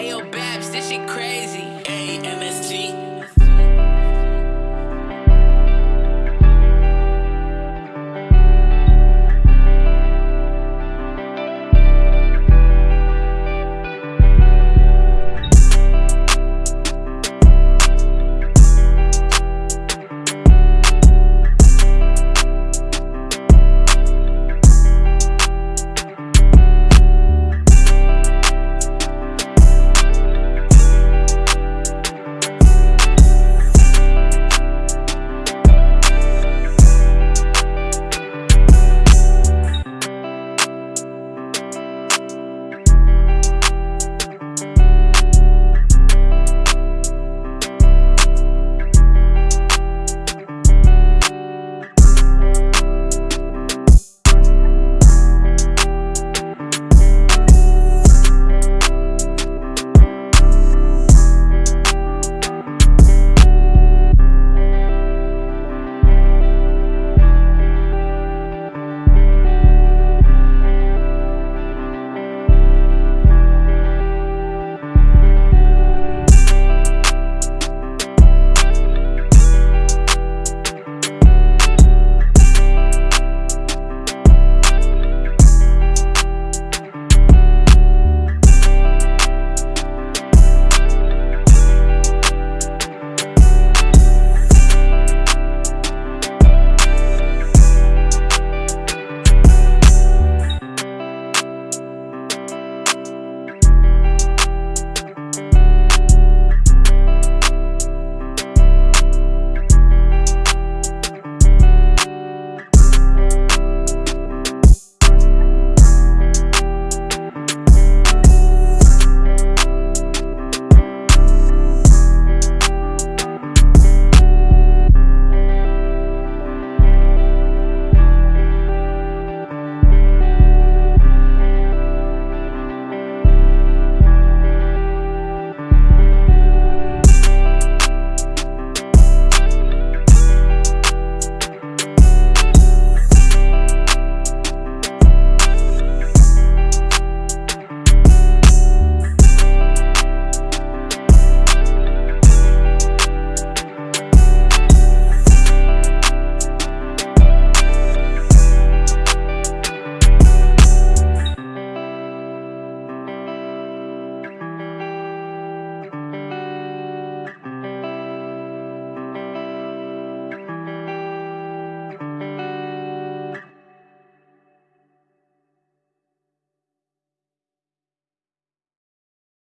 Ayo, Babs, this shit crazy. AMST.